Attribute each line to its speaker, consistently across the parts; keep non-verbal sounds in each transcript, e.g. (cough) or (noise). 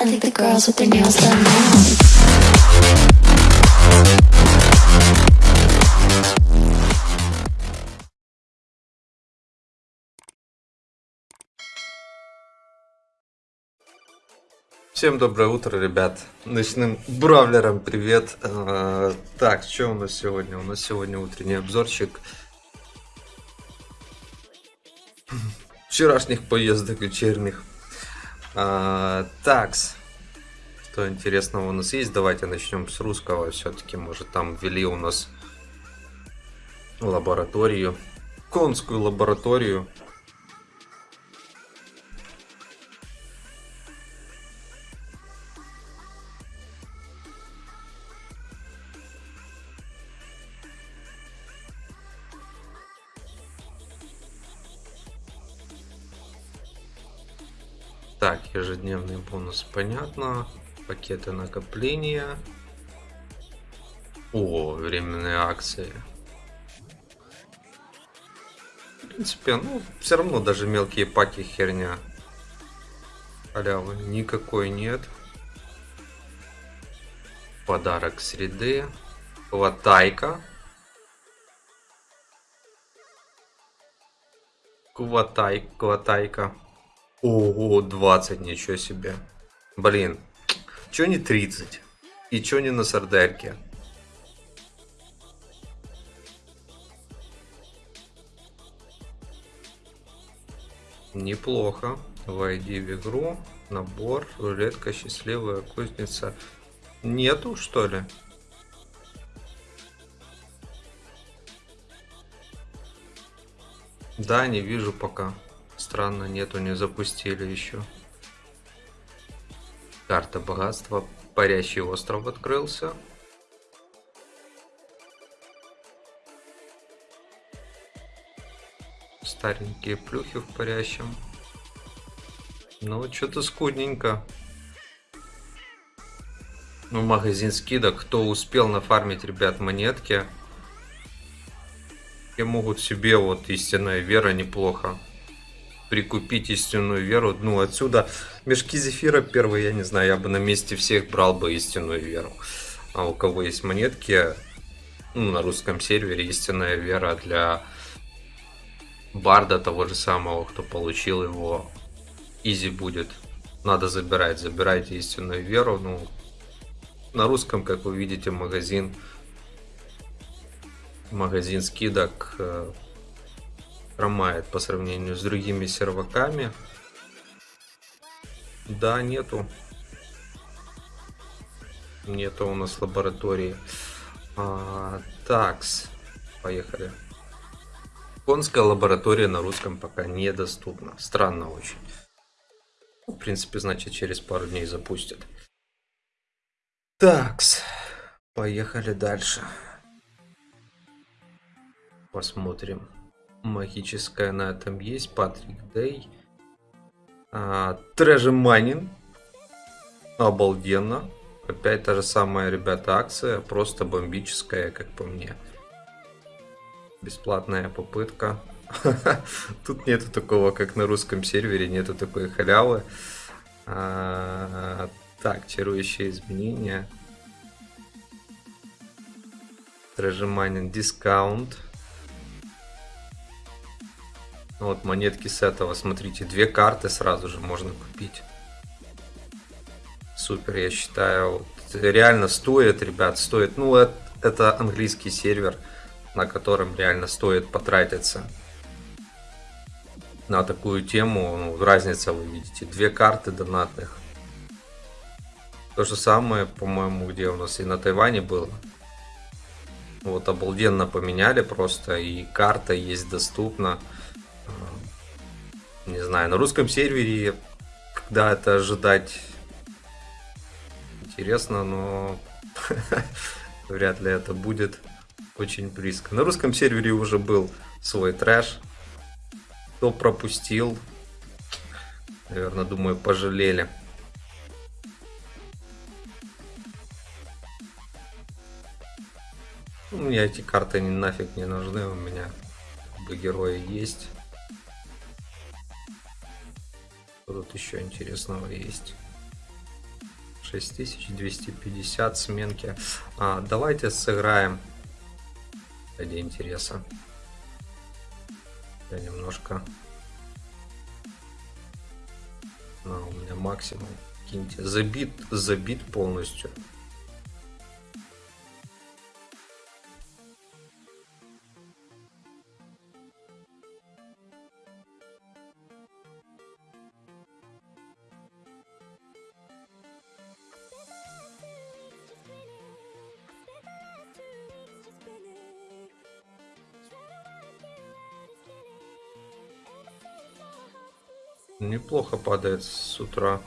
Speaker 1: I think the girls with their nails done now.
Speaker 2: Всем доброе утро, ребят. Ночным бравлерам привет. А, Так, что у нас сегодня? У нас сегодня утренний обзорчик вчерашних поездок вечерних. А, Такс. Что интересного у нас есть? Давайте начнем с русского. Все-таки, может, там ввели у нас лабораторию. Конскую лабораторию. Ежедневный бонус, понятно. Пакеты накопления. О, временные акции. В принципе, ну, все равно даже мелкие паки херня. Халявы никакой нет. Подарок среды. Хватайка. Кватай, кватайка. Ого, 20, ничего себе. Блин, чё не 30? И чё не на сардельке? Неплохо. Войди в игру. Набор. Рулетка. Счастливая кузница. Нету, что ли? Да, не вижу пока. Странно, нету, не запустили еще. Карта богатства. Парящий остров открылся. Старенькие плюхи в парящем. Ну, что-то скудненько. Ну, магазин скидок. Кто успел нафармить, ребят, монетки. И могут себе вот истинная вера неплохо прикупить истинную веру. Ну, отсюда мешки зефира первые, я не знаю, я бы на месте всех брал бы истинную веру. А у кого есть монетки, ну, на русском сервере истинная вера для барда того же самого, кто получил его, изи будет. Надо забирать, забирайте истинную веру. Ну, на русском, как вы видите, магазин магазин скидок э, хромает по сравнению с другими серваками. Да, нету. Нету у нас лаборатории. А, такс. Поехали. Конская лаборатория на русском пока недоступна. Странно очень. В принципе, значит, через пару дней запустят. Такс. Поехали дальше. Посмотрим. Магическая на этом есть. Патрик Дэй. А, Treasure Mining. Обалденно. Опять та же самая, ребята, акция. Просто бомбическая, как по мне. Бесплатная попытка. (laughs) Тут нету такого, как на русском сервере. Нету такой халявы. А, так, чарующие изменения. Mining дискаунт. Вот монетки с этого, смотрите, две карты сразу же можно купить. Супер, я считаю. Реально стоит, ребят, стоит. Ну, это, это английский сервер, на котором реально стоит потратиться на такую тему. Ну, разница вы видите. Две карты донатных. То же самое, по-моему, где у нас и на Тайване было. Вот обалденно поменяли просто. И карта есть доступна не знаю, на русском сервере, когда это ожидать, интересно, но (laughs) вряд ли это будет очень близко. На русском сервере уже был свой трэш. Кто пропустил, наверное, думаю, пожалели. У меня эти карты нафиг не нужны, у меня герои есть. Еще интересного есть? 6250 сменки. А, давайте сыграем ради интереса. Я немножко... А, у меня максимум. Киньте. Забит, забит полностью. Неплохо падает с утра.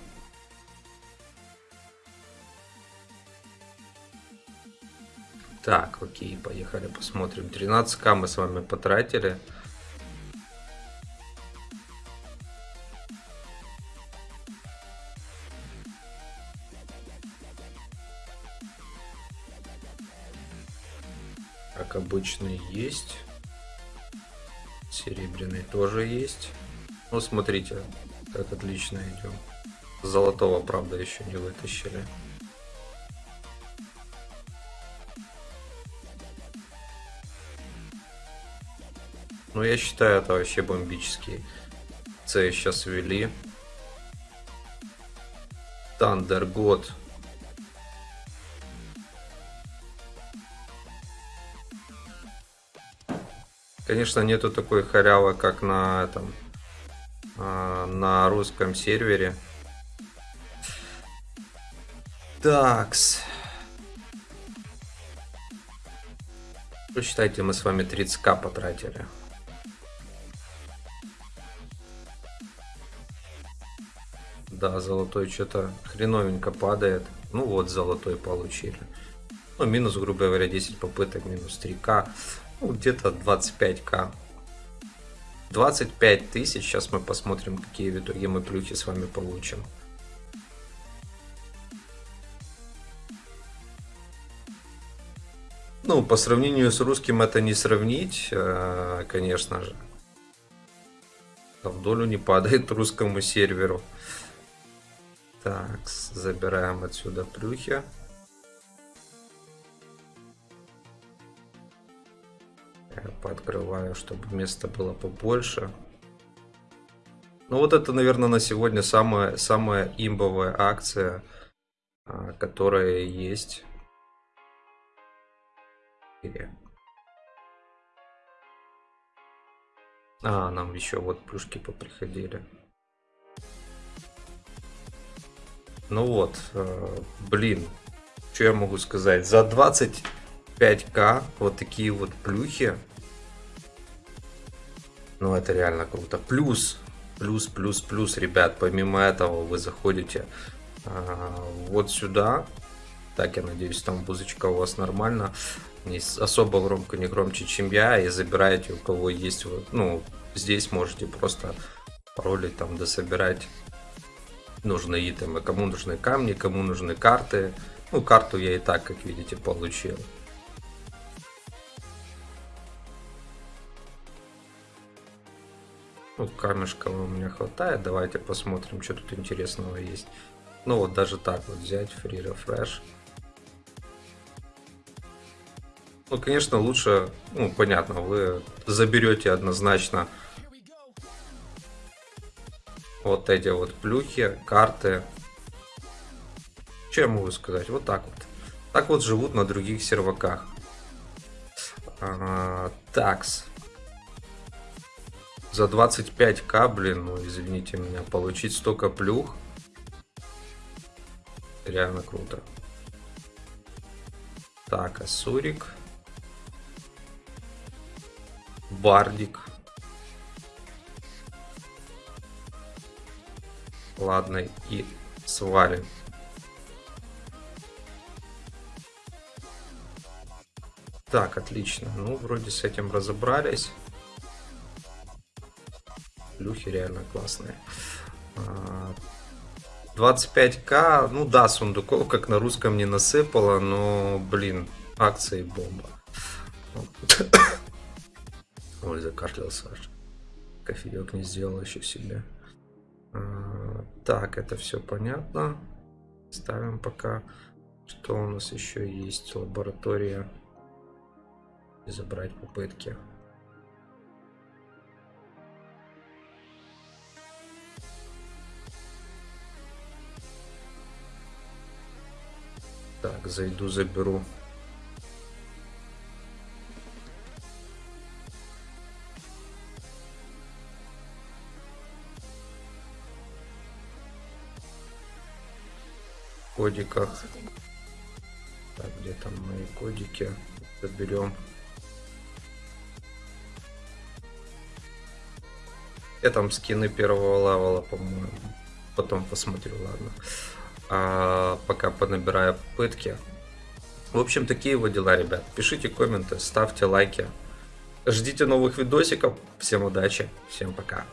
Speaker 2: Так, окей, поехали посмотрим. 13к мы с вами потратили. Как обычно есть. Серебряный тоже есть. Ну, смотрите, как отлично идем. Золотого, правда, еще не вытащили. Ну, я считаю, это вообще бомбический. С сейчас ввели. Тандер год. Конечно, нету такой халявы, как на этом на русском сервере. Такс. Посчитайте, мы с вами 30к потратили. Да, золотой что-то хреновенько падает. Ну вот, золотой получили. Ну, минус, грубо говоря, 10 попыток, минус 3к. Ну, где-то 25к. 25 тысяч. Сейчас мы посмотрим, какие в итоге мы плюхи с вами получим. Ну, по сравнению с русским это не сравнить, э, конечно же. В долю не падает русскому серверу. Так, забираем отсюда плюхи. Пооткрываю, чтобы места было побольше. Ну вот это, наверное, на сегодня самая, самая имбовая акция, а, которая есть. А, нам еще вот плюшки поприходили. Ну вот, э, блин, что я могу сказать? За 25к вот такие вот плюхи ну, это реально круто. Плюс, плюс, плюс, плюс, ребят, помимо этого вы заходите а, вот сюда. Так, я надеюсь, там музычка у вас нормально. Не особо громко, не громче, чем я. И забираете, у кого есть, ну, здесь можете просто паролить там, дособирать нужные итемы. Кому нужны камни, кому нужны карты. Ну, карту я и так, как видите, получил. Ну, камешка у меня хватает. Давайте посмотрим, что тут интересного есть. Ну вот даже так вот взять, free refresh. Ну, конечно, лучше, ну, понятно, вы заберете однозначно вот эти вот плюхи, карты. Что я могу сказать? Вот так вот. Так вот живут на других серваках. А, такс за 25к, блин, ну извините меня, получить столько плюх. Реально круто. Так, Асурик. Бардик. Ладно, и свалим. Так, отлично. Ну, вроде с этим разобрались плюхи реально классные. 25к, а, ну да, сундуков как на русском не насыпало, но, блин, акции бомба. (coughs) Ой, закашлялся аж. Кофеек не сделал еще себе. А, так, это все понятно. Ставим пока. Что у нас еще есть? Лаборатория. Забрать попытки. Так, зайду, заберу. кодиках. Так, где там мои кодики? Заберем. Я там скины первого левела, по-моему. Потом посмотрю, ладно. А, пока понабираю пытки. В общем, такие вот дела, ребят. Пишите комменты, ставьте лайки. Ждите новых видосиков. Всем удачи, всем пока.